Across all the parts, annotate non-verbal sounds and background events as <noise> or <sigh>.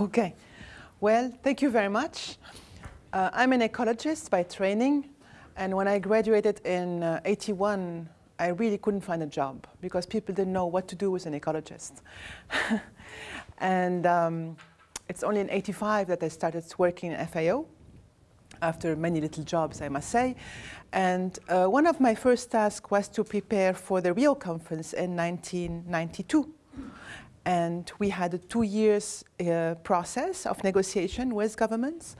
Okay. Well, thank you very much. Uh, I'm an ecologist by training, and when I graduated in uh, 81, I really couldn't find a job because people didn't know what to do with an ecologist. <laughs> and um, it's only in 85 that I started working in FAO after many little jobs, I must say. And uh, one of my first tasks was to prepare for the Rio conference in 1992. And we had a two years uh, process of negotiation with governments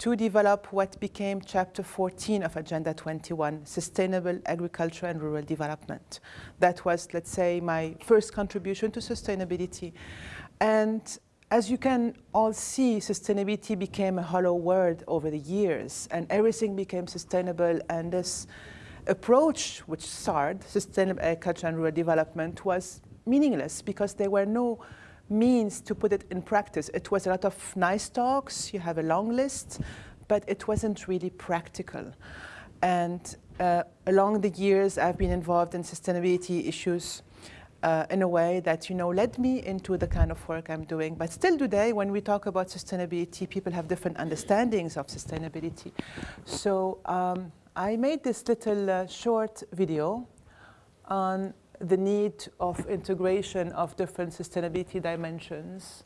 to develop what became chapter 14 of Agenda 21, Sustainable Agriculture and Rural Development. That was, let's say, my first contribution to sustainability. And as you can all see, sustainability became a hollow word over the years, and everything became sustainable, and this approach, which SARD, Sustainable Agriculture and Rural Development, was meaningless because there were no means to put it in practice. It was a lot of nice talks, you have a long list, but it wasn't really practical. And uh, along the years, I've been involved in sustainability issues uh, in a way that, you know, led me into the kind of work I'm doing. But still today, when we talk about sustainability, people have different understandings of sustainability. So um, I made this little uh, short video on the need of integration of different sustainability dimensions,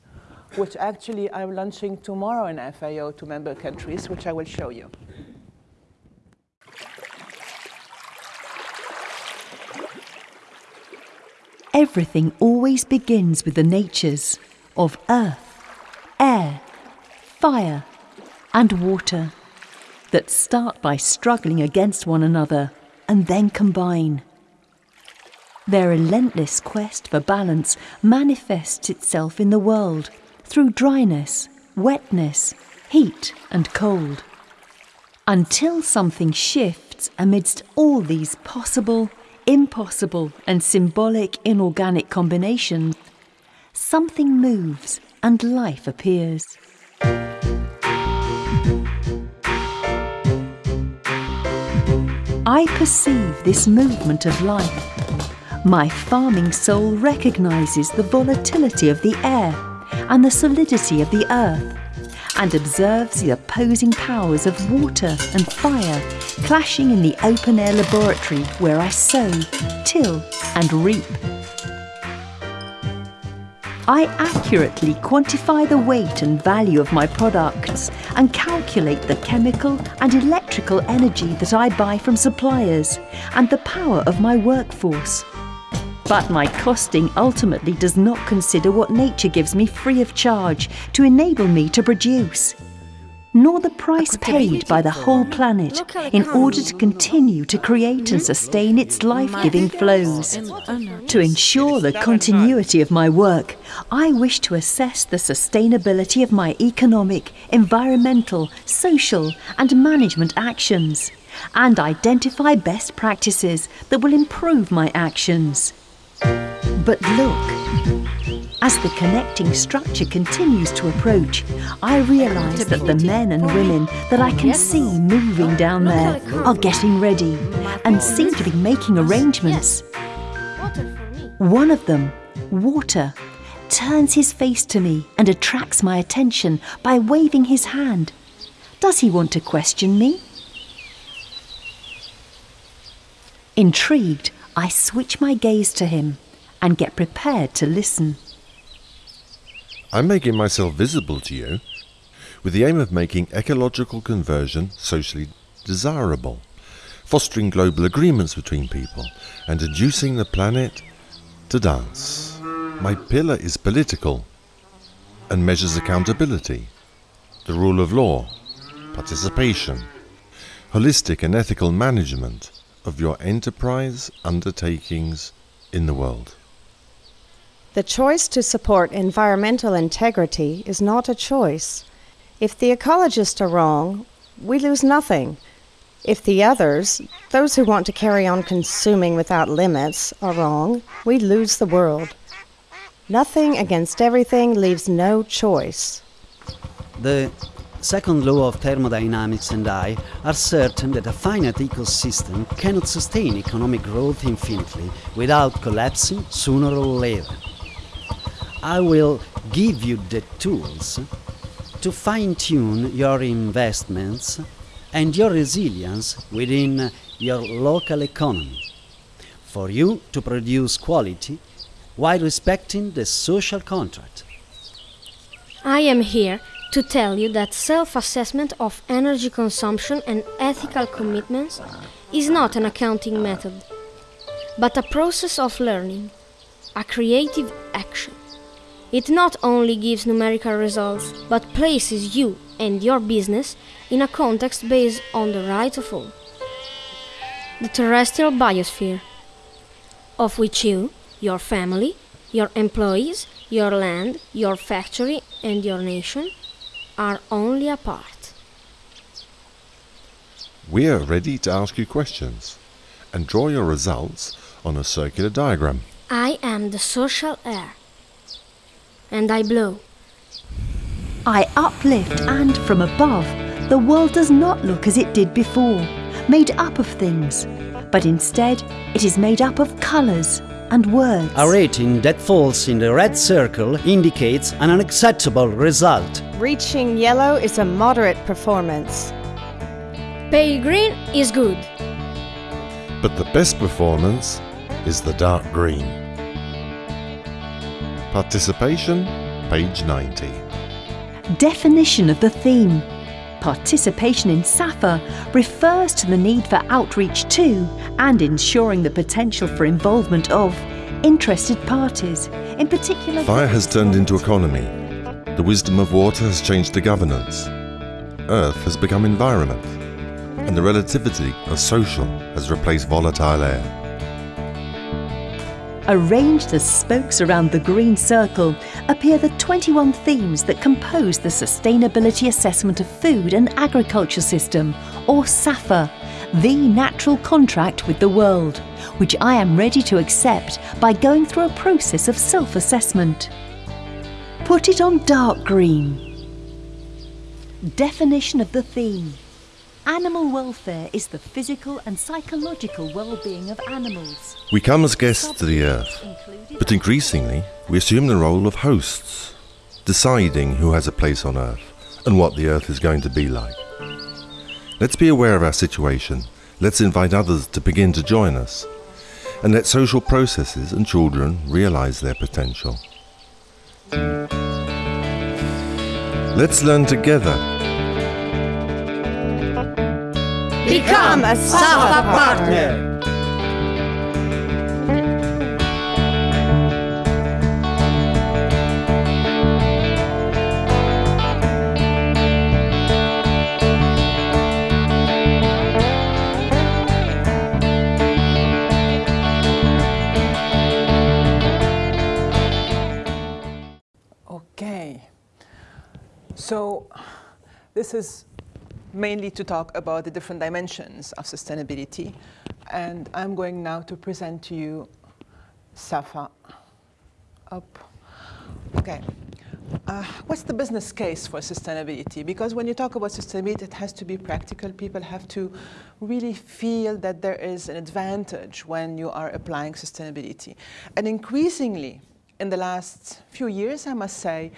which actually I'm launching tomorrow in FAO to member countries, which I will show you. Everything always begins with the natures of earth, air, fire, and water that start by struggling against one another and then combine. Their relentless quest for balance manifests itself in the world through dryness, wetness, heat, and cold. Until something shifts amidst all these possible, impossible, and symbolic inorganic combinations, something moves and life appears. I perceive this movement of life my farming soul recognises the volatility of the air and the solidity of the earth and observes the opposing powers of water and fire clashing in the open air laboratory where I sow, till and reap. I accurately quantify the weight and value of my products and calculate the chemical and electrical energy that I buy from suppliers and the power of my workforce. But my costing ultimately does not consider what nature gives me free of charge to enable me to produce, nor the price paid by the whole planet in order to continue to create and sustain its life-giving flows. Oh, to ensure the continuity of my work, I wish to assess the sustainability of my economic, environmental, social and management actions and identify best practices that will improve my actions. But look, as the connecting structure continues to approach, I realise that the men and women that I can see moving down there are getting ready and seem to be making arrangements. One of them, Water, turns his face to me and attracts my attention by waving his hand. Does he want to question me? Intrigued, I switch my gaze to him and get prepared to listen. I'm making myself visible to you with the aim of making ecological conversion socially desirable, fostering global agreements between people, and inducing the planet to dance. My pillar is political and measures accountability, the rule of law, participation, holistic and ethical management of your enterprise undertakings in the world. The choice to support environmental integrity is not a choice. If the ecologists are wrong, we lose nothing. If the others, those who want to carry on consuming without limits, are wrong, we lose the world. Nothing against everything leaves no choice. The second law of thermodynamics and I are certain that a finite ecosystem cannot sustain economic growth infinitely without collapsing sooner or later. I will give you the tools to fine tune your investments and your resilience within your local economy, for you to produce quality while respecting the social contract. I am here to tell you that self assessment of energy consumption and ethical commitments is not an accounting method, but a process of learning, a creative action. It not only gives numerical results, but places you and your business in a context based on the right of all. The terrestrial biosphere, of which you, your family, your employees, your land, your factory, and your nation are only a part. We are ready to ask you questions and draw your results on a circular diagram. I am the social air, and I blow. I uplift, and from above, the world does not look as it did before, made up of things, but instead it is made up of colours and words. A rating that falls in the red circle indicates an unacceptable result. Reaching yellow is a moderate performance. Pale green is good. But the best performance is the dark green. Participation, page 90. Definition of the theme. Participation in SAFA refers to the need for outreach to and ensuring the potential for involvement of interested parties, in particular. Fire has turned into economy. The wisdom of water has changed to governance. Earth has become environment. And the relativity of social has replaced volatile air. Arranged as spokes around the green circle appear the 21 themes that compose the Sustainability Assessment of Food and Agriculture System, or SAFA, the natural contract with the world, which I am ready to accept by going through a process of self assessment. Put it on dark green. Definition of the theme. Animal welfare is the physical and psychological well-being of animals. We come as guests to the Earth, but increasingly we assume the role of hosts, deciding who has a place on Earth and what the Earth is going to be like. Let's be aware of our situation, let's invite others to begin to join us, and let social processes and children realize their potential. Let's learn together Become a SAFA partner. Okay. So this is mainly to talk about the different dimensions of sustainability. And I'm going now to present to you SAFA. Up. Okay. Uh, what's the business case for sustainability? Because when you talk about sustainability, it has to be practical. People have to really feel that there is an advantage when you are applying sustainability. And increasingly, in the last few years, I must say,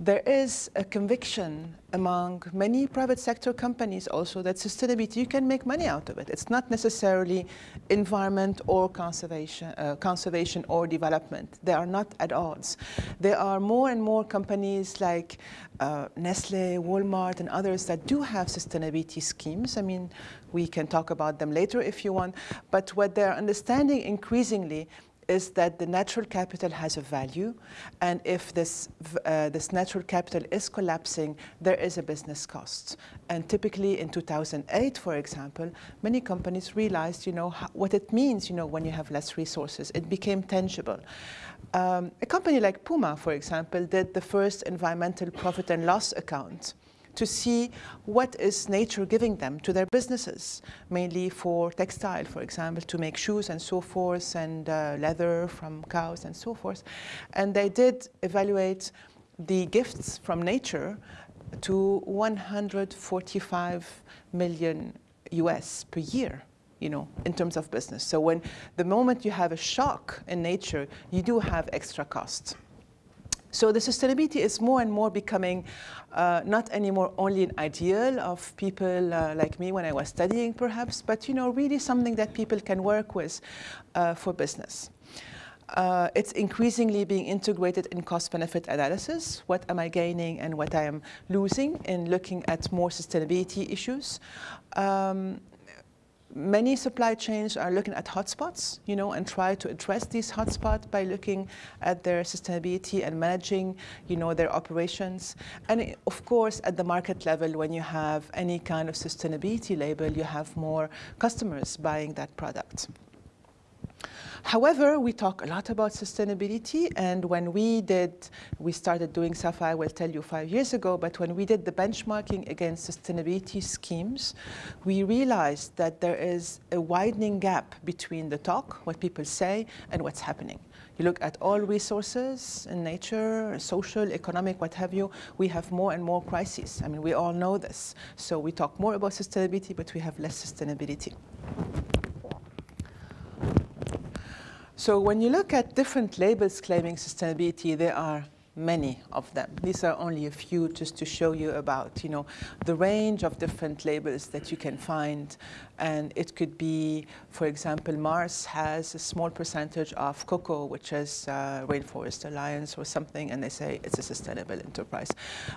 there is a conviction among many private sector companies also that sustainability, you can make money out of it. It's not necessarily environment or conservation, uh, conservation or development. They are not at odds. There are more and more companies like uh, Nestle, Walmart, and others that do have sustainability schemes. I mean, we can talk about them later if you want. But what they're understanding increasingly is that the natural capital has a value, and if this, uh, this natural capital is collapsing, there is a business cost. And typically in 2008, for example, many companies realized, you know, what it means, you know, when you have less resources. It became tangible. Um, a company like Puma, for example, did the first environmental profit and loss account to see what is nature giving them to their businesses, mainly for textile, for example, to make shoes and so forth, and uh, leather from cows and so forth. And they did evaluate the gifts from nature to 145 million US per year you know, in terms of business. So when the moment you have a shock in nature, you do have extra costs. So the sustainability is more and more becoming uh, not anymore only an ideal of people uh, like me when I was studying perhaps, but you know, really something that people can work with uh, for business. Uh, it's increasingly being integrated in cost-benefit analysis. What am I gaining and what I am losing in looking at more sustainability issues. Um, many supply chains are looking at hotspots, you know, and try to address these hotspots by looking at their sustainability and managing, you know, their operations. And of course, at the market level, when you have any kind of sustainability label, you have more customers buying that product. However, we talk a lot about sustainability, and when we did, we started doing SAFA, I will tell you five years ago, but when we did the benchmarking against sustainability schemes, we realized that there is a widening gap between the talk, what people say, and what's happening. You look at all resources in nature, social, economic, what have you, we have more and more crises. I mean, we all know this. So we talk more about sustainability, but we have less sustainability. So when you look at different labels claiming sustainability, there are many of them. These are only a few just to show you about, you know, the range of different labels that you can find. And it could be, for example, Mars has a small percentage of cocoa, which is uh, Rainforest Alliance or something, and they say it's a sustainable enterprise.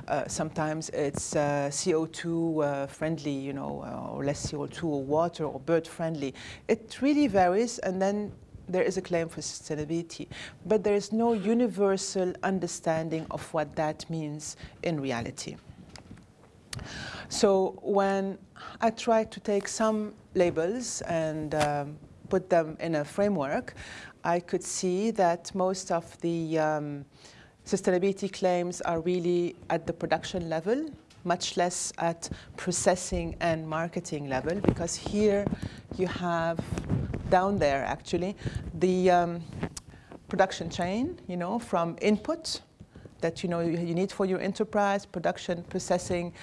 Uh, sometimes it's uh, CO2 uh, friendly, you know, uh, or less CO2 or water or bird friendly. It really varies, and then there is a claim for sustainability, but there is no universal understanding of what that means in reality. So when I try to take some labels and um, put them in a framework, I could see that most of the um, sustainability claims are really at the production level, much less at processing and marketing level, because here you have down there actually, the um, production chain, you know, from input that you know you need for your enterprise, production, processing,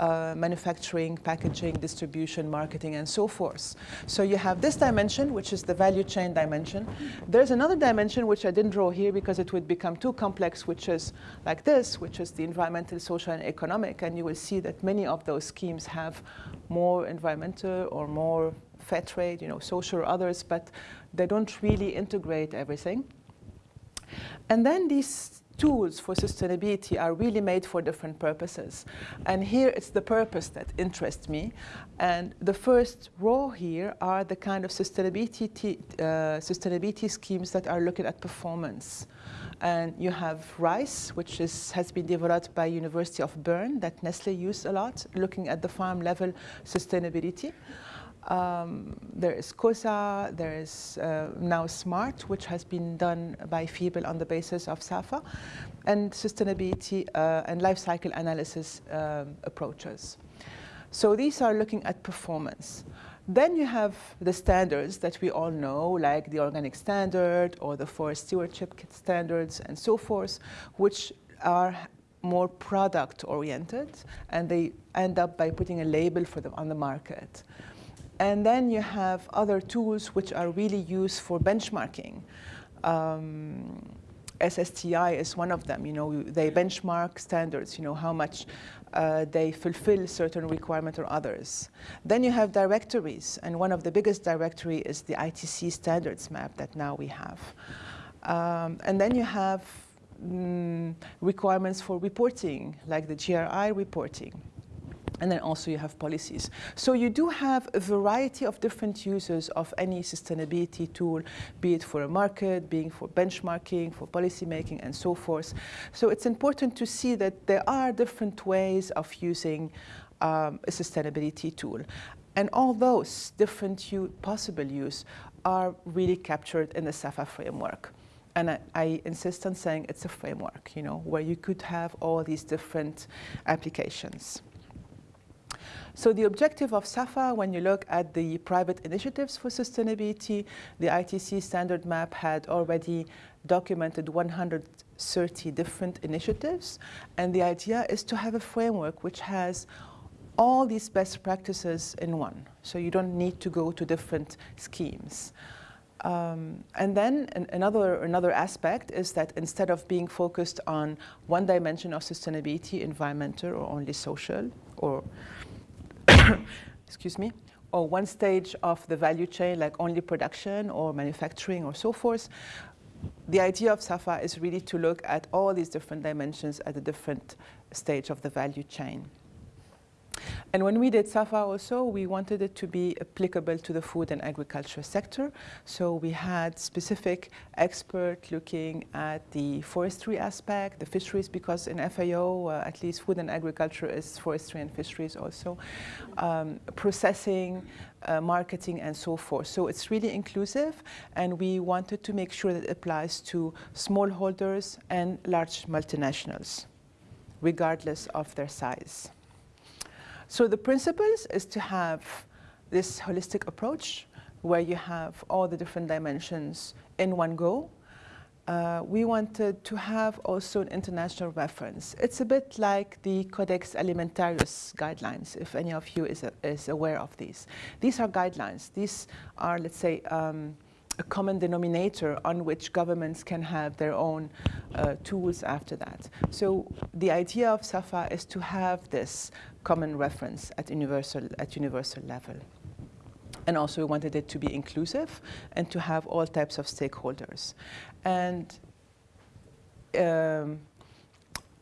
uh, manufacturing, packaging, distribution, marketing, and so forth. So you have this dimension, which is the value chain dimension. There's another dimension which I didn't draw here because it would become too complex, which is like this, which is the environmental, social, and economic. And you will see that many of those schemes have more environmental or more fair trade, you know, social or others, but they don't really integrate everything. And then these tools for sustainability are really made for different purposes. And here it's the purpose that interests me. And the first row here are the kind of sustainability, uh, sustainability schemes that are looking at performance. And you have RISE, which is, has been developed by University of Bern that Nestle used a lot, looking at the farm level sustainability. Um, there is COSA, there is uh, now SMART, which has been done by FiBL on the basis of SAFA, and sustainability uh, and life cycle analysis um, approaches. So these are looking at performance. Then you have the standards that we all know, like the organic standard or the forest stewardship standards and so forth, which are more product oriented and they end up by putting a label for them on the market. And then you have other tools which are really used for benchmarking. Um, SSTI is one of them. You know, they benchmark standards. You know how much uh, they fulfill certain requirements or others. Then you have directories, and one of the biggest directory is the ITC standards map that now we have. Um, and then you have mm, requirements for reporting, like the GRI reporting. And then also you have policies. So you do have a variety of different uses of any sustainability tool, be it for a market, being for benchmarking, for policy making, and so forth. So it's important to see that there are different ways of using um, a sustainability tool. And all those different possible use are really captured in the SAFA framework. And I, I, insist on saying it's a framework, you know, where you could have all these different applications. So the objective of SAFA, when you look at the private initiatives for sustainability, the ITC standard map had already documented 130 different initiatives. And the idea is to have a framework which has all these best practices in one. So you don't need to go to different schemes. Um, and then an, another, another aspect is that instead of being focused on one dimension of sustainability, environmental or only social, or <coughs> excuse me, or one stage of the value chain like only production or manufacturing or so forth, the idea of SAFA is really to look at all these different dimensions at a different stage of the value chain. And when we did SAFA also, we wanted it to be applicable to the food and agriculture sector. So we had specific expert looking at the forestry aspect, the fisheries, because in FAO, uh, at least food and agriculture is forestry and fisheries also, um, processing, uh, marketing, and so forth. So it's really inclusive, and we wanted to make sure that it applies to smallholders and large multinationals, regardless of their size. So the principles is to have this holistic approach where you have all the different dimensions in one go. Uh, we wanted to have also an international reference. It's a bit like the Codex Alimentarius guidelines, if any of you is, is aware of these. These are guidelines. These are, let's say, um, a common denominator on which governments can have their own uh, tools after that. So the idea of SAFA is to have this common reference at universal, at universal level. And also we wanted it to be inclusive and to have all types of stakeholders. And um,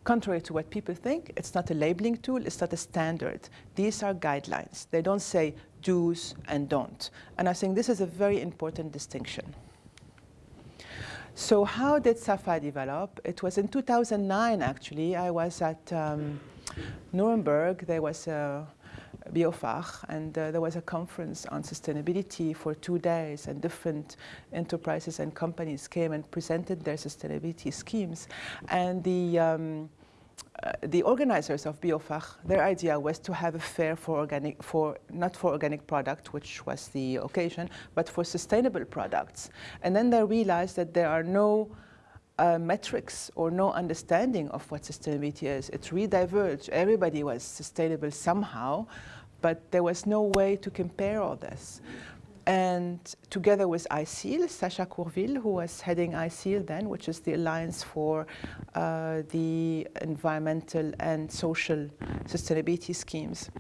contrary to what people think, it's not a labeling tool, it's not a standard. These are guidelines. They don't say do's and don't. And I think this is a very important distinction. So how did SAFA develop? It was in 2009, actually. I was at um, Nuremberg. There was a BioFach, and uh, there was a conference on sustainability for two days, and different enterprises and companies came and presented their sustainability schemes. And the um, uh, the organizers of BioFach, their idea was to have a fair for organic, for not for organic product, which was the occasion, but for sustainable products. And then they realized that there are no uh, metrics or no understanding of what sustainability is. It really diverged. Everybody was sustainable somehow, but there was no way to compare all this. And together with ISEAL, Sasha Courville, who was heading ISEAL then, which is the Alliance for uh, the Environmental and Social Sustainability Schemes,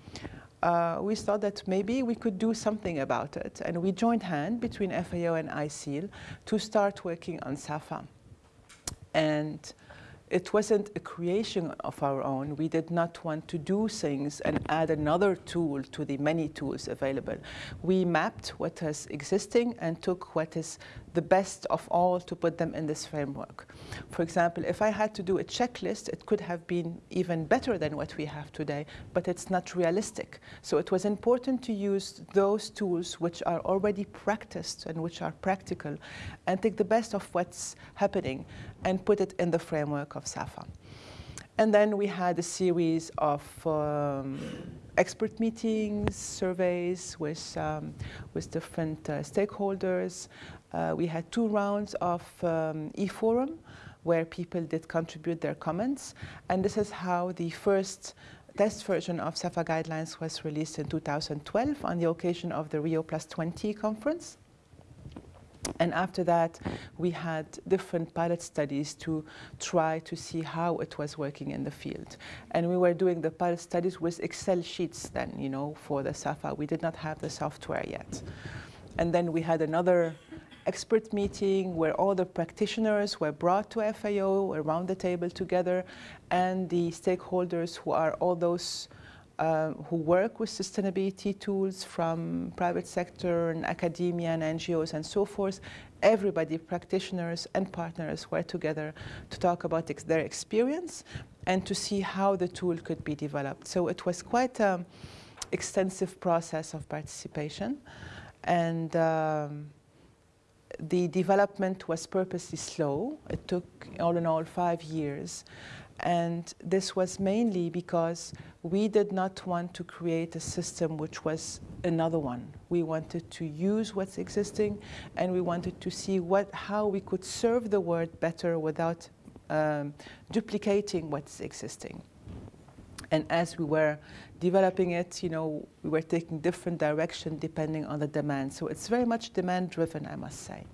uh, we thought that maybe we could do something about it. And we joined hand between FAO and ISEAL to start working on SAFA. And it wasn't a creation of our own. We did not want to do things and add another tool to the many tools available. We mapped what is existing and took what is the best of all to put them in this framework. For example, if I had to do a checklist, it could have been even better than what we have today, but it's not realistic. So it was important to use those tools which are already practiced and which are practical and take the best of what's happening and put it in the framework of SAFA. And then we had a series of um, expert meetings, surveys with, um, with different uh, stakeholders. Uh, we had two rounds of um, e-forum where people did contribute their comments. And this is how the first test version of SAFA guidelines was released in 2012 on the occasion of the Rio Plus 20 conference. And after that, we had different pilot studies to try to see how it was working in the field. And we were doing the pilot studies with Excel sheets then, you know, for the SAFA. We did not have the software yet. And then we had another expert meeting where all the practitioners were brought to FAO around the table together and the stakeholders who are all those um, who work with sustainability tools from private sector and academia and NGOs and so forth. Everybody, practitioners and partners were together to talk about ex their experience and to see how the tool could be developed. So it was quite an extensive process of participation. And um, the development was purposely slow. It took all in all five years. And this was mainly because we did not want to create a system which was another one. We wanted to use what's existing and we wanted to see what, how we could serve the world better without um, duplicating what's existing. And as we were developing it, you know, we were taking different direction depending on the demand. So it's very much demand driven, I must say.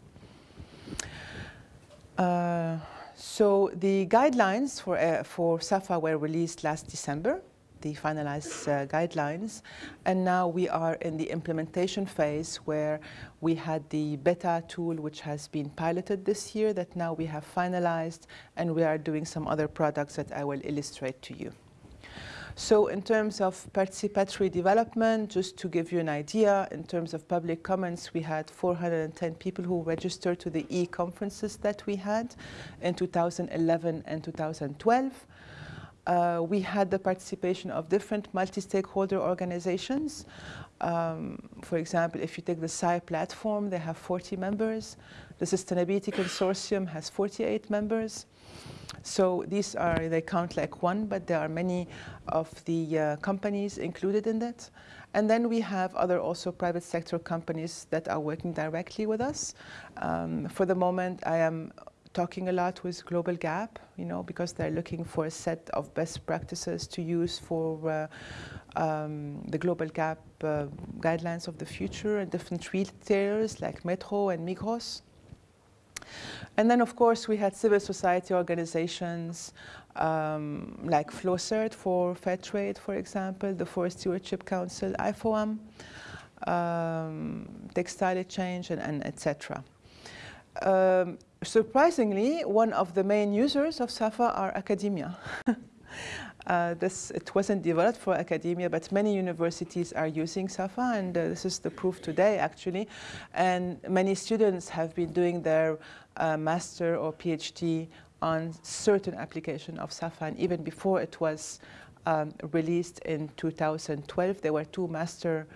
Uh, so the guidelines for, uh, for SAFA were released last December, the finalized uh, guidelines, and now we are in the implementation phase where we had the beta tool which has been piloted this year that now we have finalized and we are doing some other products that I will illustrate to you. So in terms of participatory development, just to give you an idea, in terms of public comments, we had 410 people who registered to the e-conferences that we had in 2011 and 2012. Uh, we had the participation of different multi-stakeholder organizations. Um, for example, if you take the SCI platform, they have 40 members. The Sustainability Consortium has 48 members. So these are, they count like one, but there are many of the uh, companies included in that. And then we have other also private sector companies that are working directly with us. Um, for the moment, I am talking a lot with Global Gap, you know, because they're looking for a set of best practices to use for uh, um, the Global Gap uh, guidelines of the future and different retailers like Metro and Migros. And then, of course, we had civil society organizations um, like FLOCERT for fair trade, for example, the Forest Stewardship Council, IFOAM, um, Textile Exchange, and, and etc. Um, surprisingly, one of the main users of SAFA are academia. <laughs> Uh, this, it wasn't developed for academia, but many universities are using SAFA, and uh, this is the proof today, actually. And many students have been doing their uh, master or PhD on certain application of SAFA, and even before it was um, released in 2012, there were two master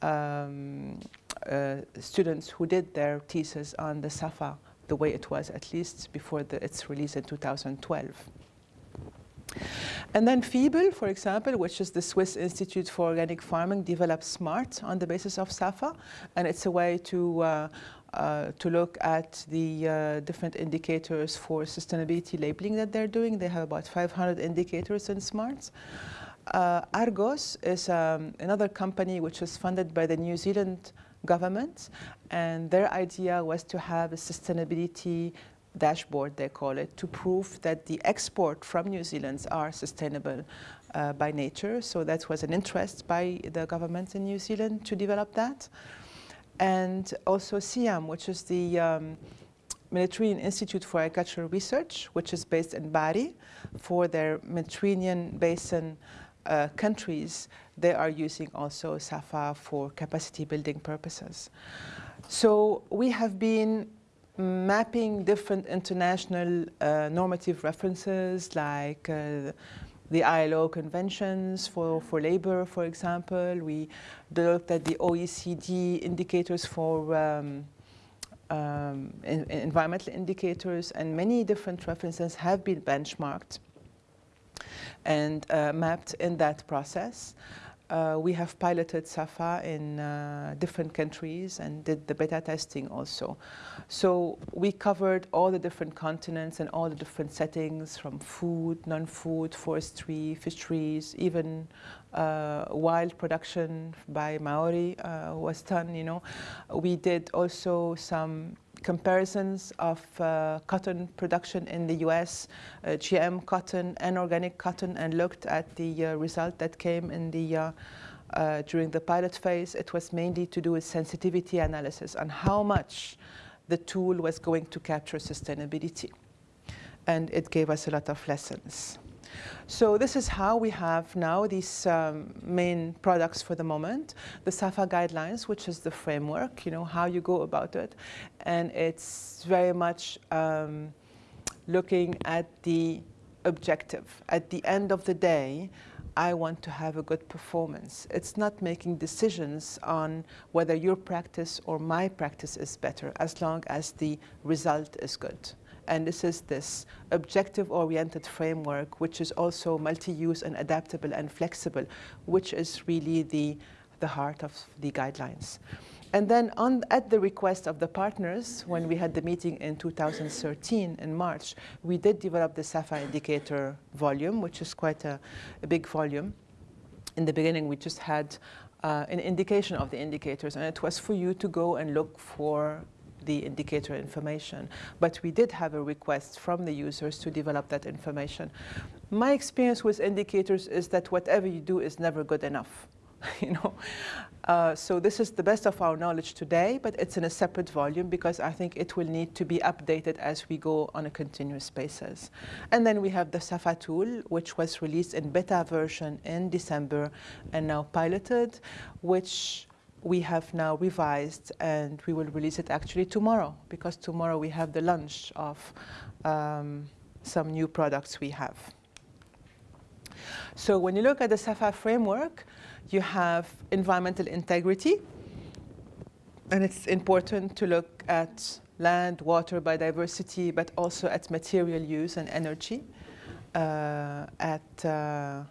um, students who did their thesis on the SAFA the way it was, at least before the, its release in 2012. And then FiBL, for example, which is the Swiss Institute for Organic Farming, developed SMART on the basis of SAFA. And it's a way to, uh, uh, to look at the uh, different indicators for sustainability labeling that they're doing. They have about 500 indicators in SMART. Uh, Argos is um, another company which is funded by the New Zealand government. And their idea was to have a sustainability dashboard, they call it, to prove that the export from New Zealand are sustainable uh, by nature. So that was an interest by the government in New Zealand to develop that. And also CIHEAM, which is the um, Mediterranean Institute for Agricultural Research, which is based in Bari for their Mediterranean basin uh, countries, they are using also SAFA for capacity building purposes. So we have been mapping different international uh, normative references like uh, the ILO conventions for, for labor, for example. We looked at the OECD indicators for um, um, in, environmental indicators, and many different references have been benchmarked and uh, mapped in that process. Uh, we have piloted SAFA in uh, different countries and did the beta testing also. So we covered all the different continents and all the different settings from food, non-food, forestry, fisheries, even uh, wild production by Maori uh, was done, you know. We did also some comparisons of uh, cotton production in the US, uh, GM cotton and organic cotton, and looked at the uh, result that came in the uh, uh, during the pilot phase. It was mainly to do with sensitivity analysis on how much the tool was going to capture sustainability. And it gave us a lot of lessons. So this is how we have now these um, main products for the moment. The SAFA guidelines, which is the framework, you know, how you go about it. And it's very much um, looking at the objective. At the end of the day, I want to have a good performance. It's not making decisions on whether your practice or my practice is better as long as the result is good. And this is this objective-oriented framework, which is also multi-use and adaptable and flexible, which is really the, the heart of the guidelines. And then on, at the request of the partners, when we had the meeting in 2013 in March, we did develop the SAFA indicator volume, which is quite a, a big volume. In the beginning, we just had uh, an indication of the indicators, and it was for you to go and look for the indicator information. But we did have a request from the users to develop that information. My experience with indicators is that whatever you do is never good enough. <laughs> you know, uh, so this is the best of our knowledge today, but it's in a separate volume because I think it will need to be updated as we go on a continuous basis. And then we have the SAFA tool, which was released in beta version in December and now piloted, which we have now revised and we will release it actually tomorrow because tomorrow we have the launch of um, some new products we have. So when you look at the SAFA framework, you have environmental integrity, and it's important to look at land, water, biodiversity, but also at material use and energy, uh, at uh,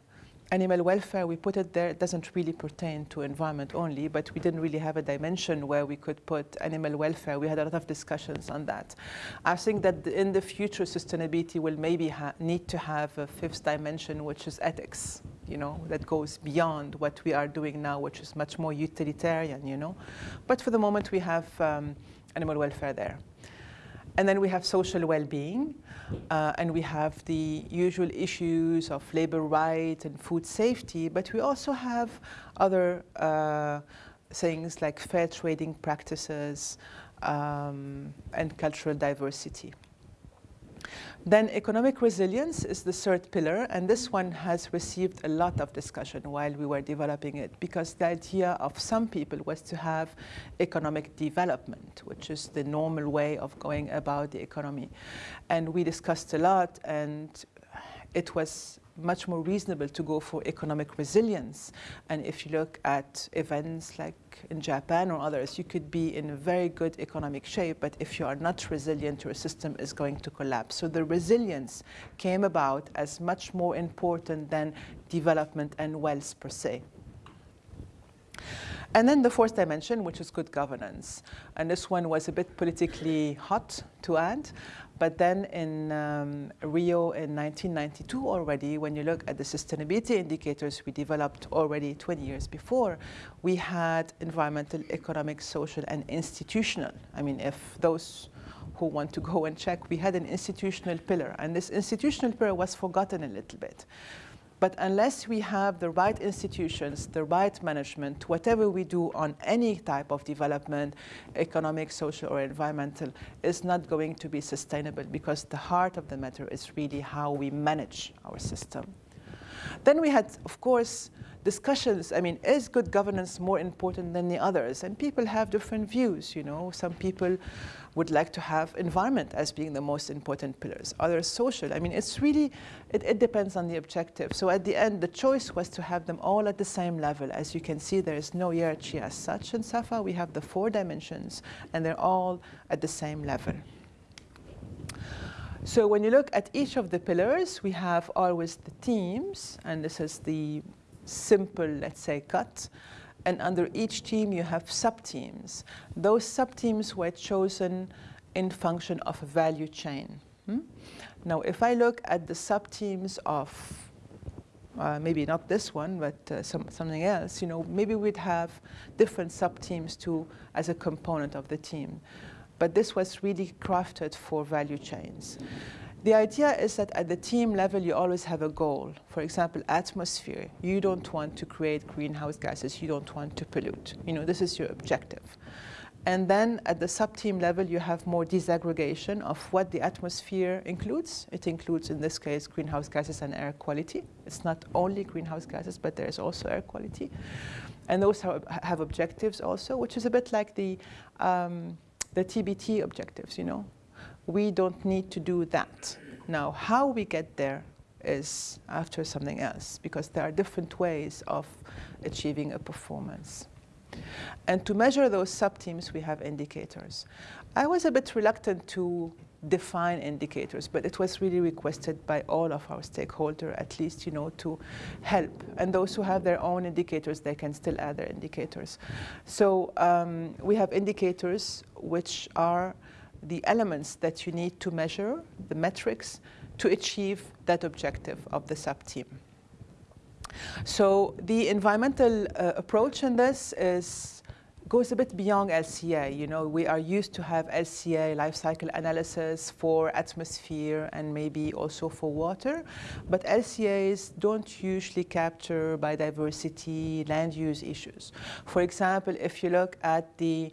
animal welfare, we put it there. It doesn't really pertain to environment only, but we didn't really have a dimension where we could put animal welfare. We had a lot of discussions on that. I think that in the future, sustainability will maybe need to have a fifth dimension, which is ethics, you know, that goes beyond what we are doing now, which is much more utilitarian, you know. But for the moment, we have um, animal welfare there. And then we have social well-being, uh, and we have the usual issues of labor rights and food safety, but we also have other uh, things like fair trading practices um, and cultural diversity. Then economic resilience is the third pillar, and this one has received a lot of discussion while we were developing it, because the idea of some people was to have economic development, which is the normal way of going about the economy. And we discussed a lot, and it was much more reasonable to go for economic resilience. And if you look at events like in Japan or others, you could be in a very good economic shape, but if you are not resilient, your system is going to collapse. So the resilience came about as much more important than development and wealth per se. And then the fourth dimension, which is good governance. And this one was a bit politically hot to add. But then in um, Rio in 1992 already, when you look at the sustainability indicators we developed already 20 years before, we had environmental, economic, social, and institutional. I mean, if those who want to go and check, we had an institutional pillar. And this institutional pillar was forgotten a little bit. But unless we have the right institutions, the right management, whatever we do on any type of development, economic, social, or environmental, is not going to be sustainable because the heart of the matter is really how we manage our system. Then we had, of course, discussions. I mean, is good governance more important than the others? And people have different views, you know. Some people would like to have environment as being the most important pillars, others social. I mean, it's really, it, it depends on the objective. So at the end, the choice was to have them all at the same level. As you can see, there is no hierarchy as such in SAFA. We have the four dimensions, and they're all at the same level. So when you look at each of the pillars, we have always the teams, and this is the simple, let's say, cut and under each team you have sub-teams. Those sub-teams were chosen in function of a value chain. Hmm? Now, if I look at the sub-teams of uh, maybe not this one, but uh, some, something else, you know, maybe we'd have different sub-teams too as a component of the team. But this was really crafted for value chains. The idea is that at the team level, you always have a goal. For example, atmosphere. You don't want to create greenhouse gases. You don't want to pollute. You know, this is your objective. And then at the sub-team level, you have more disaggregation of what the atmosphere includes. It includes, in this case, greenhouse gases and air quality. It's not only greenhouse gases, but there's also air quality. And those have, have objectives also, which is a bit like the, um, the TBT objectives, you know we don't need to do that. Now, how we get there is after something else, because there are different ways of achieving a performance. And to measure those sub-teams, we have indicators. I was a bit reluctant to define indicators, but it was really requested by all of our stakeholders, at least, you know, to help. And those who have their own indicators, they can still add their indicators. So um, we have indicators which are the elements that you need to measure, the metrics, to achieve that objective of the sub-team. So the environmental uh, approach in this is goes a bit beyond LCA. You know, we are used to have LCA life cycle analysis for atmosphere and maybe also for water, but LCAs don't usually capture biodiversity, land use issues. For example, if you look at the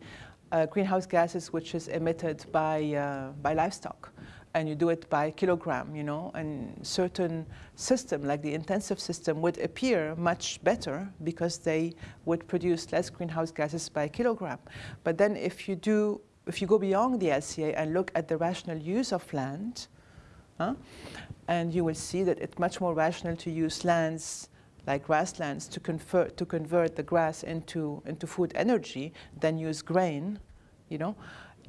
uh, greenhouse gases which is emitted by, uh, by livestock, and you do it by kilogram, you know, and certain system like the intensive system would appear much better because they would produce less greenhouse gases by kilogram. But then if you do, if you go beyond the LCA and look at the rational use of land, huh, and you will see that it's much more rational to use lands like grasslands to convert, to convert the grass into, into food energy than use grain, you know,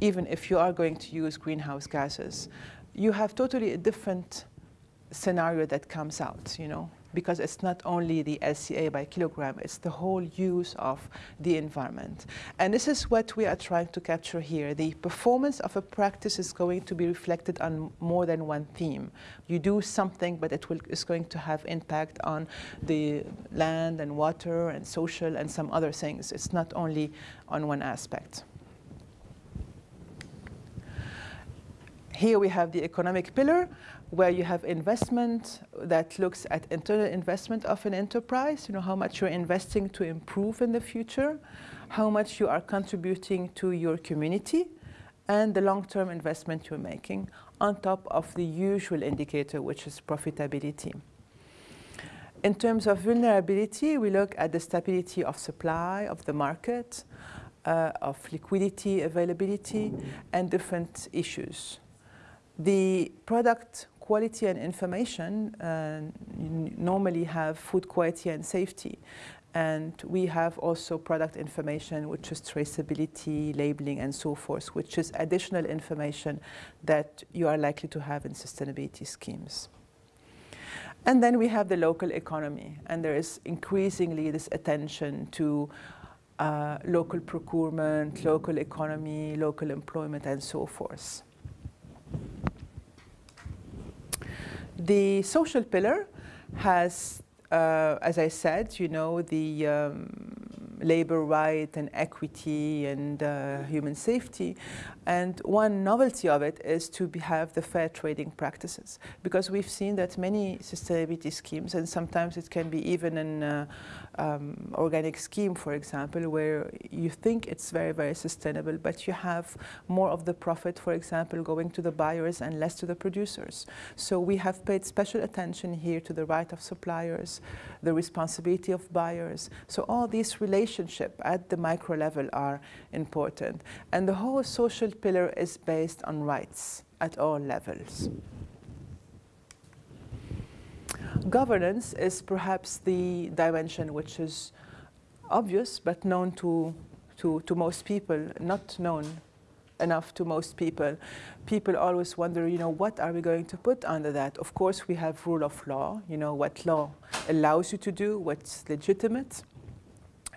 even if you are going to use greenhouse gases you have totally a different scenario that comes out, you know, because it's not only the LCA by kilogram, it's the whole use of the environment. And this is what we are trying to capture here. The performance of a practice is going to be reflected on more than one theme. You do something, but it will, is going to have impact on the land and water and social and some other things. It's not only on one aspect. Here we have the economic pillar, where you have investment that looks at internal investment of an enterprise, you know, how much you're investing to improve in the future, how much you are contributing to your community, and the long-term investment you're making on top of the usual indicator, which is profitability. In terms of vulnerability, we look at the stability of supply, of the market, uh, of liquidity availability, and different issues. The product quality and information uh, normally have food quality and safety. And we have also product information, which is traceability, labeling, and so forth, which is additional information that you are likely to have in sustainability schemes. And then we have the local economy, and there is increasingly this attention to uh, local procurement, local economy, local employment, and so forth. The social pillar has, uh, as I said, you know, the um, labor right and equity and uh, human safety. And one novelty of it is to have the fair trading practices because we've seen that many sustainability schemes, and sometimes it can be even an uh, um, organic scheme, for example, where you think it's very, very sustainable, but you have more of the profit, for example, going to the buyers and less to the producers. So we have paid special attention here to the right of suppliers, the responsibility of buyers. So all these relationship at the micro level are important. And the whole social pillar is based on rights at all levels. Governance is perhaps the dimension which is obvious but known to, to, to most people, not known enough to most people. People always wonder, you know, what are we going to put under that? Of course, we have rule of law, you know, what law allows you to do, what's legitimate.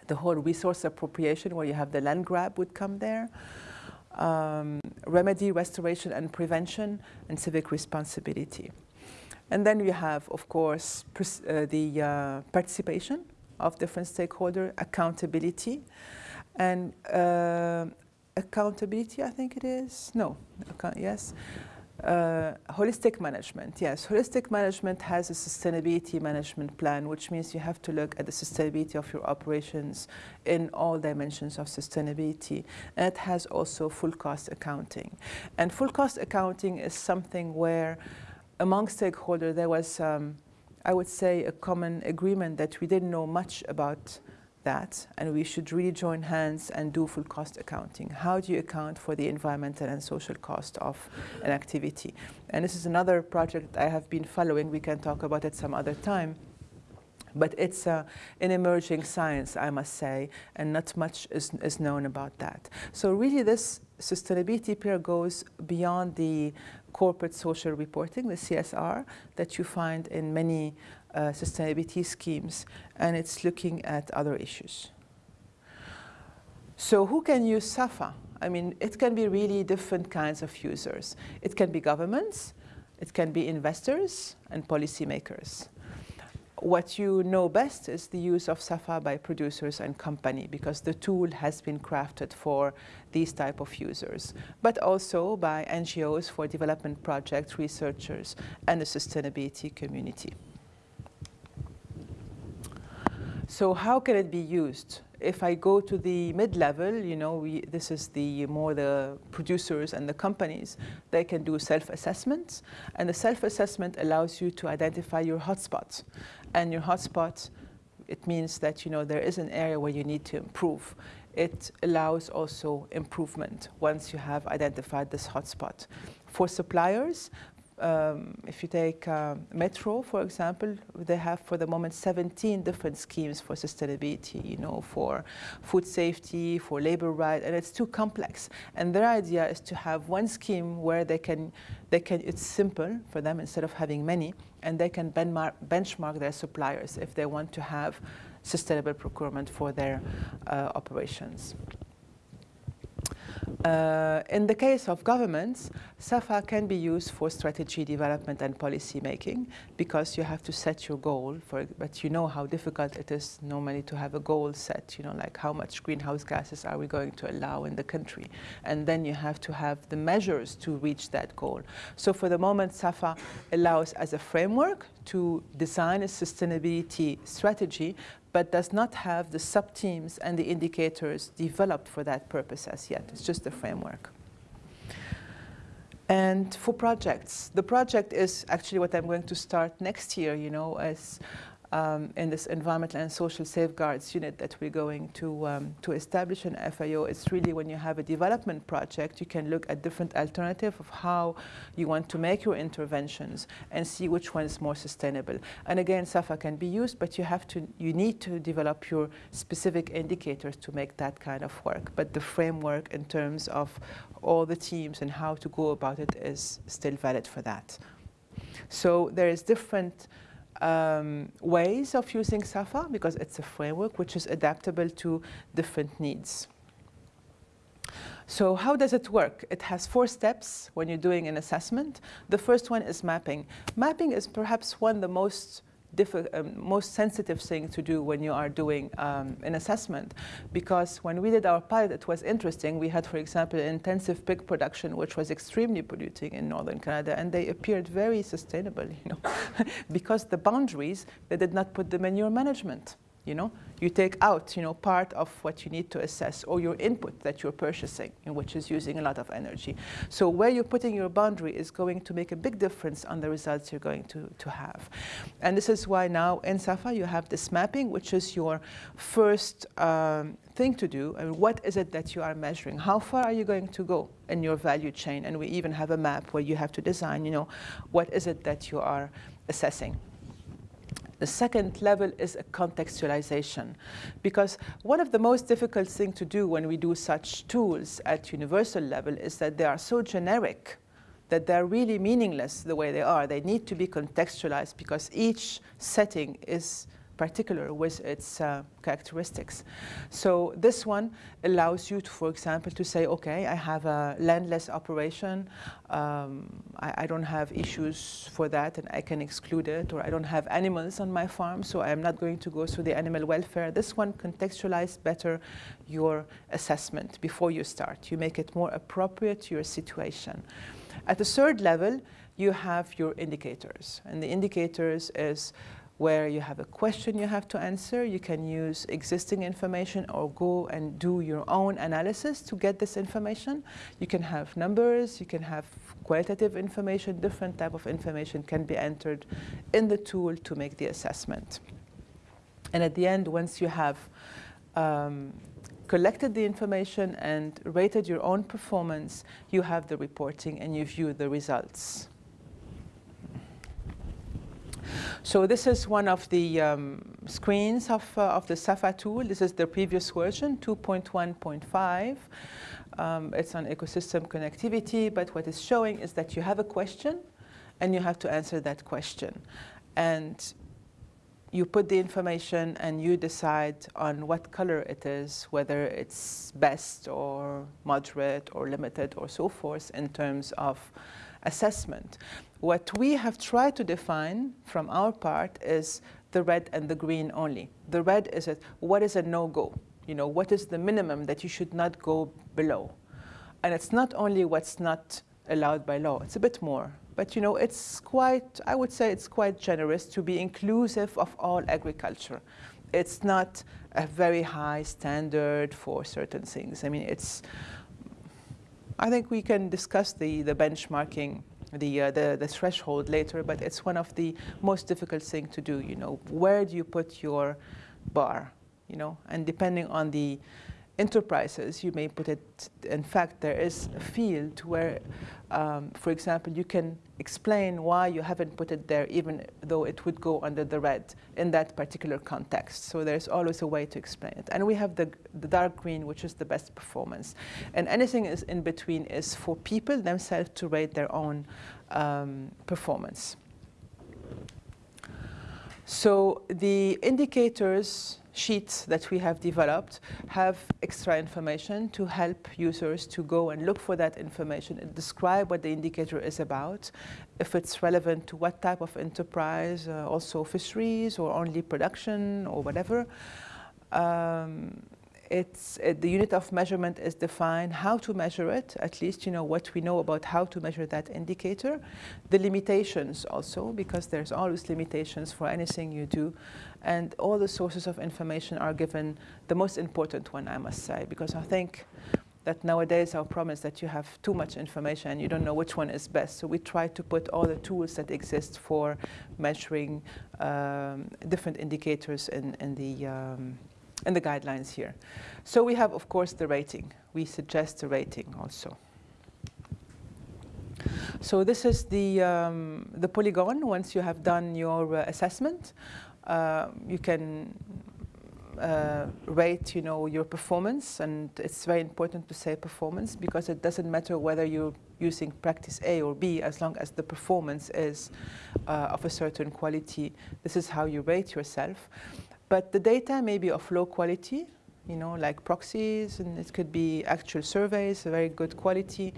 The whole resource appropriation where you have the land grab would come there um, remedy, restoration and prevention, and civic responsibility. And then we have, of course, uh, the uh, participation of different stakeholder, accountability, and uh, accountability, I think it is, no, yes, uh, holistic management, yes. Holistic management has a sustainability management plan, which means you have to look at the sustainability of your operations in all dimensions of sustainability. And it has also full cost accounting. And full cost accounting is something where among stakeholders there was, um, I would say, a common agreement that we didn't know much about that and we should really join hands and do full cost accounting. How do you account for the environmental and social cost of an activity? And this is another project I have been following. We can talk about it some other time. But it's uh, an emerging science, I must say, and not much is, is known about that. So really this sustainability pillar goes beyond the corporate social reporting, the CSR, that you find in many Uh, sustainability schemes, and it's looking at other issues. So who can use SAFA? I mean, it can be really different kinds of users. It can be governments, it can be investors and policymakers. what you know best is the use of SAFA by producers and company because the tool has been crafted for these type of users, but also by NGOs for development projects, researchers, and the sustainability community. So how can it be used? If I go to the mid-level, you know, we, this is the more the producers and the companies, they can do self-assessments. And the self-assessment allows you to identify your hotspots. And your hotspot, it means that, you know, there is an area where you need to improve. It allows also improvement once you have identified this hotspot. For suppliers, um, if you take uh, Metro, for example, they have for the moment 17 different schemes for sustainability, you know, for food safety, for labor rights, and it's too complex. And their idea is to have one scheme where they can, they can, it's simple for them instead of having many, and they can benchmark their suppliers if they want to have sustainable procurement for their uh, operations. Uh, in the case of governments, SAFA can be used for strategy development and policy making because you have to set your goal, for, but you know how difficult it is normally to have a goal set, you know, like how much greenhouse gases are we going to allow in the country. And then you have to have the measures to reach that goal. So for the moment, SAFA allows as a framework to design a sustainability strategy, but does not have the sub-themes and the indicators developed for that purpose as yet. It's just a framework. And for projects, the project is actually what I'm going to start next year, you know, as um, in this environmental and social safeguards unit that we're going to, um, to establish in FAO, it's really when you have a development project, you can look at different alternatives of how you want to make your interventions and see which one is more sustainable. And again, SAFA can be used, but you have to, you need to develop your specific indicators to make that kind of work. But the framework in terms of all the themes and how to go about it is still valid for that. So there is different um, ways of using SAFA because it's a framework which is adaptable to different needs. So how does it work? It has four steps when you're doing an assessment. The first one is mapping. Mapping is perhaps one of the most um, most sensitive thing to do when you are doing um, an assessment. Because when we did our pilot, it was interesting. We had, for example, intensive pig production, which was extremely polluting in northern Canada, and they appeared very sustainable, you know, <laughs> because the boundaries, they did not put the manure management you know, you take out, you know, part of what you need to assess or your input that you're purchasing, which is using a lot of energy. So where you're putting your boundary is going to make a big difference on the results you're going to, to have. And this is why now in SAFA you have this mapping, which is your first um, thing to do. I mean, what is it that you are measuring? How far are you going to go in your value chain? And we even have a map where you have to design, you know, what is it that you are assessing. The second level is a contextualization, because one of the most difficult things to do when we do such tools at universal level is that they are so generic that they're really meaningless the way they are. They need to be contextualized because each setting is particular with its uh, characteristics. So this one allows you to, for example, to say, okay, I have a landless operation, um, I, I, don't have issues for that and I can exclude it, or I don't have animals on my farm, so I am not going to go through the animal welfare. This one contextualizes better your assessment before you start. You make it more appropriate to your situation. At the third level, you have your indicators, and the indicators is where you have a question you have to answer. You can use existing information or go and do your own analysis to get this information. You can have numbers, you can have qualitative information, different type of information can be entered in the tool to make the assessment. And at the end, once you have um, collected the information and rated your own performance, you have the reporting and you view the results. So this is one of the um, screens of, uh, of the SAFA tool. This is the previous version, 2.1.5. Um, it's on ecosystem connectivity, but what it's showing is that you have a question and you have to answer that question. And you put the information and you decide on what color it is, whether it's best or moderate or limited or so forth in terms of assessment. What we have tried to define from our part is the red and the green only. The red is a, what is a no-go? You know, what is the minimum that you should not go below? And it's not only what's not allowed by law, it's a bit more. But you know, it's quite, I would say it's quite generous to be inclusive of all agriculture. It's not a very high standard for certain things. I mean, it's, I think we can discuss the, the benchmarking, the, uh, the, the threshold later, but it's one of the most difficult things to do, you know. Where do you put your bar, you know? And depending on the enterprises, you may put it, in fact, there is a field where, um, for example, you can explain why you haven't put it there, even though it would go under the red in that particular context. So there's always a way to explain it. And we have the, the dark green, which is the best performance. And anything is in between is for people themselves to rate their own um, performance. So the indicators sheets that we have developed have extra information to help users to go and look for that information and describe what the indicator is about, if it's relevant to what type of enterprise, uh, also fisheries or only production or whatever. Um, it's, it, the unit of measurement is defined, how to measure it, at least you know what we know about how to measure that indicator. The limitations also, because there's always limitations for anything you do. And all the sources of information are given, the most important one I must say, because I think that nowadays our problem is that you have too much information and you don't know which one is best. So we try to put all the tools that exist for measuring um, different indicators in, in the um, in the guidelines here. So we have, of course, the rating. We suggest the rating also. So this is the, um, the polygon. Once you have done your uh, assessment, uh, you can uh, rate, you know, your performance. And it's very important to say performance because it doesn't matter whether you're using practice A or B as long as the performance is uh, of a certain quality. This is how you rate yourself. But the data may be of low quality, you know, like proxies, and it could be actual surveys, very good quality,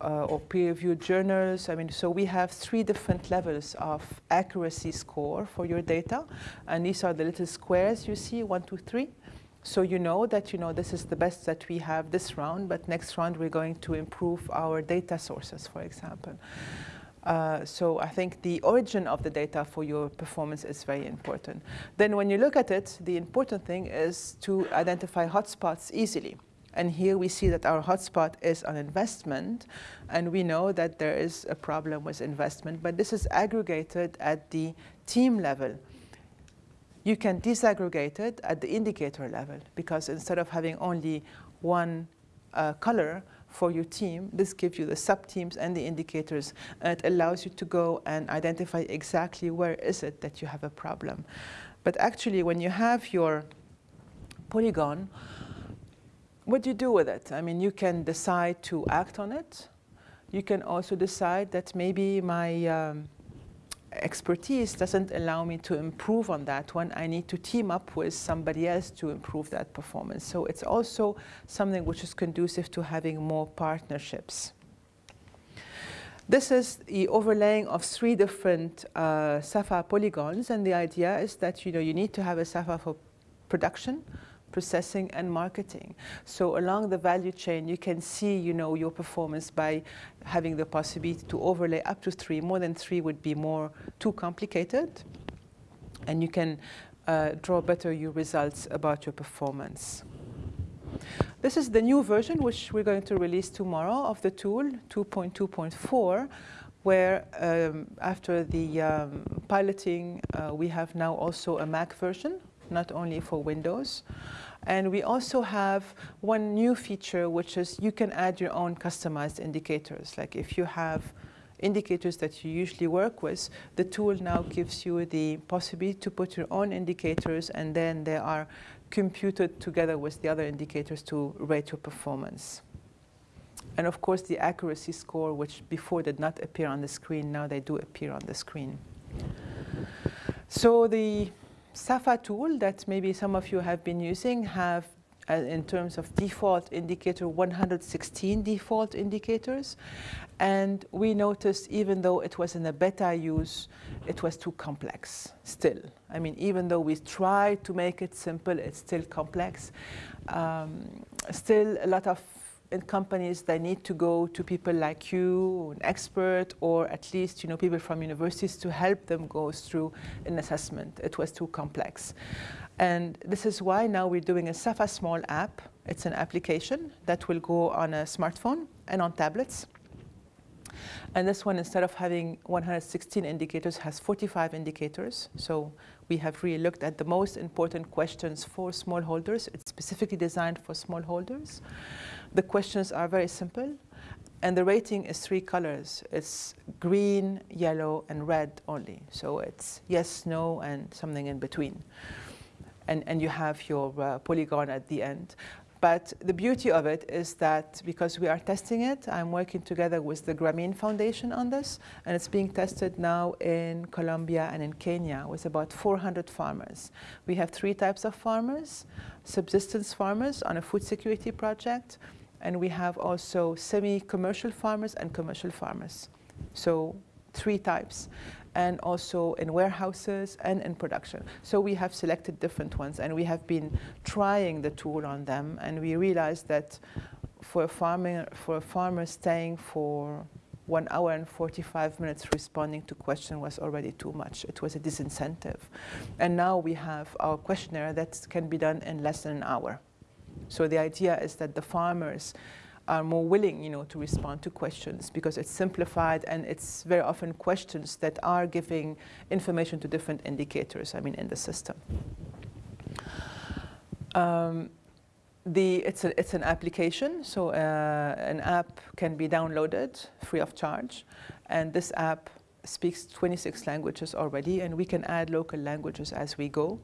uh, or peer-reviewed journals. I mean, so we have three different levels of accuracy score for your data, and these are the little squares you see, one, two, three. So you know that you know this is the best that we have this round, but next round we're going to improve our data sources, for example. Uh, so I think the origin of the data for your performance is very important. Then when you look at it, the important thing is to identify hotspots easily. And here we see that our hotspot is on investment, and we know that there is a problem with investment, but this is aggregated at the theme level. You can disaggregate it at the indicator level, because instead of having only one uh, color, for your theme. This gives you the sub-themes and the indicators. And it allows you to go and identify exactly where is it that you have a problem. But actually, when you have your polygon, what do you do with it? I mean, you can decide to act on it. You can also decide that maybe my um, expertise doesn't allow me to improve on that one. I need to team up with somebody else to improve that performance. So it's also something which is conducive to having more partnerships. This is the overlaying of three different uh, SAFA polygons, and the idea is that you know you need to have a SAFA for production, processing and marketing. So along the value chain, you can see, you know, your performance by having the possibility to overlay up to three. More than three would be more too complicated. And you can uh, draw better your results about your performance. This is the new version, which we're going to release tomorrow of the tool, 2.2.4, where um, after the um, piloting, uh, we have now also a Mac version not only for Windows. And we also have one new feature, which is you can add your own customized indicators. Like if you have indicators that you usually work with, the tool now gives you the possibility to put your own indicators and then they are computed together with the other indicators to rate your performance. And of course, the accuracy score, which before did not appear on the screen, now they do appear on the screen. So the SAFA tool that maybe some of you have been using have uh, in terms of default indicator 116 default indicators and we noticed even though it was in a beta use it was too complex still I mean, even though we tried to make it simple, it's still complex. Um, still, a lot of companies they need to go to people like you, an expert, or at least you know people from universities to help them go through an assessment. It was too complex, and this is why now we're doing a Safa Small app. It's an application that will go on a smartphone and on tablets. And this one, instead of having 116 indicators, has 45 indicators. So we have really looked at the most important questions for smallholders. It's specifically designed for smallholders. The questions are very simple. And the rating is three colors. It's green, yellow, and red only. So it's yes, no, and something in between. And, and you have your uh, polygon at the end. But the beauty of it is that because we are testing it, I'm working together with the Grameen Foundation on this, and it's being tested now in Colombia and in Kenya with about 400 farmers. We have three types of farmers, subsistence farmers on a food security project, and we have also semi-commercial farmers and commercial farmers. So three types and also in warehouses and in production. So we have selected different ones and we have been trying the tool on them and we realized that for a farmer, for a farmer staying for one hour and 45 minutes responding to question was already too much. It was a disincentive. And now we have our questionnaire that can be done in less than an hour. So the idea is that the farmers are more willing, you know, to respond to questions because it's simplified and it's very often questions that are giving information to different indicators, I mean, in the system. Um, the, it's, a, it's an application, so uh, an app can be downloaded free of charge, and this app speaks 26 languages already, and we can add local languages as we go.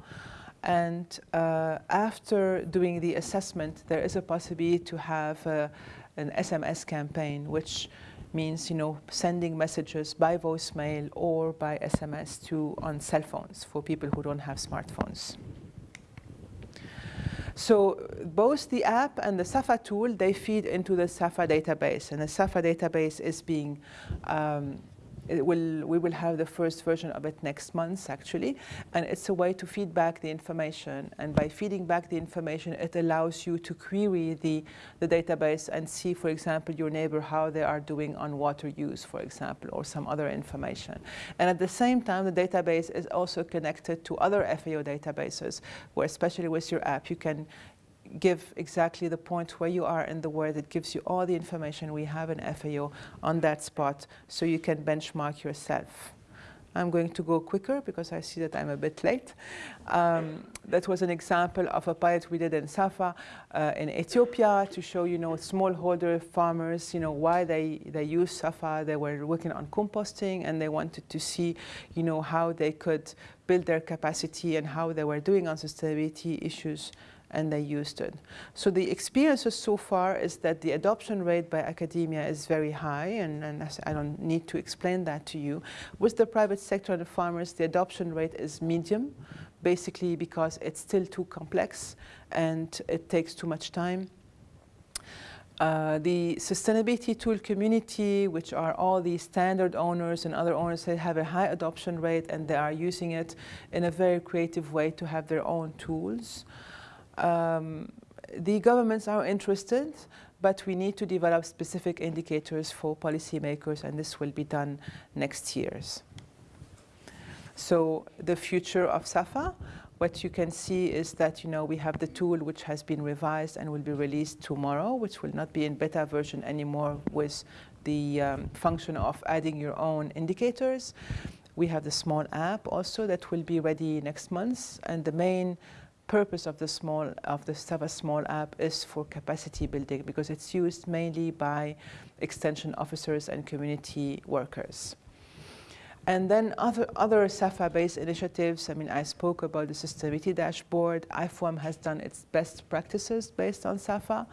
And uh, after doing the assessment, there is a possibility to have uh, an SMS campaign, which means you know sending messages by voicemail or by SMS to on cell phones for people who don't have smartphones. So both the app and the SAFA tool, they feed into the SAFA database, and the SAFA database is being um, will, we will have the first version of it next month, actually. And it's a way to feed back the information. And by feeding back the information, it allows you to query the, the database and see, for example, your neighbor, how they are doing on water use, for example, or some other information. And at the same time, the database is also connected to other FAO databases, where especially with your app, you can give exactly the point where you are in the world. It gives you all the information we have in FAO on that spot so you can benchmark yourself. I'm going to go quicker because I see that I'm a bit late. Um, that was an example of a pilot we did in Safa uh, in Ethiopia to show, you know, smallholder farmers, you know, why they, they use Safa. They were working on composting and they wanted to see, you know, how they could build their capacity and how they were doing on sustainability issues and they used it. So the experiences so far is that the adoption rate by academia is very high, and, and I don't need to explain that to you. With the private sector and the farmers, the adoption rate is medium, basically because it's still too complex and it takes too much time. Uh, the sustainability tool community, which are all the standard owners and other owners, they have a high adoption rate and they are using it in a very creative way to have their own tools. Um, the governments are interested, but we need to develop specific indicators for policymakers, and this will be done next years. So the future of SAFA, what you can see is that you know we have the tool which has been revised and will be released tomorrow, which will not be in beta version anymore with the um, function of adding your own indicators. We have the small app also that will be ready next month, and the main purpose of the small of the Safa small app is for capacity building because it's used mainly by extension officers and community workers. And then other, other SAFA-based initiatives, I mean, I spoke about the sustainability dashboard. IFOAM has done its best practices based on SAFA.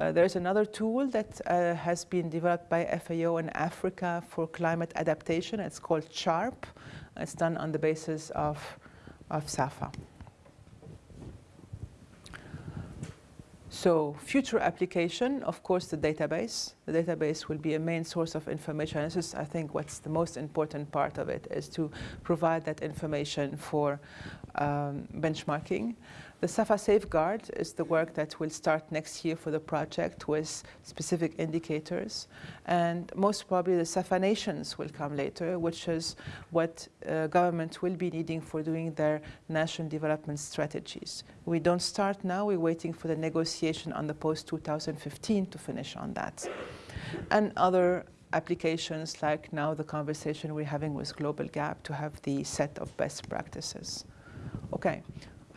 Uh, there's another tool that uh, has been developed by FAO in Africa for climate adaptation. It's called SHARP. It's done on the basis of, of SAFA. So future application, of course, the database. The database will be a main source of information. This is, I think, what's the most important part of it, is to provide that information for um, benchmarking. The SAFA safeguard is the work that will start next year for the project with specific indicators. And most probably the SAFA nations will come later, which is what uh, government will be needing for doing their national development strategies. We don't start now, we're waiting for the negotiation on the post-2015 to finish on that. And other applications like now the conversation we're having with Global Gap to have the set of best practices. Okay,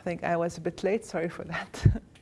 think I was a bit late, sorry for that. <laughs>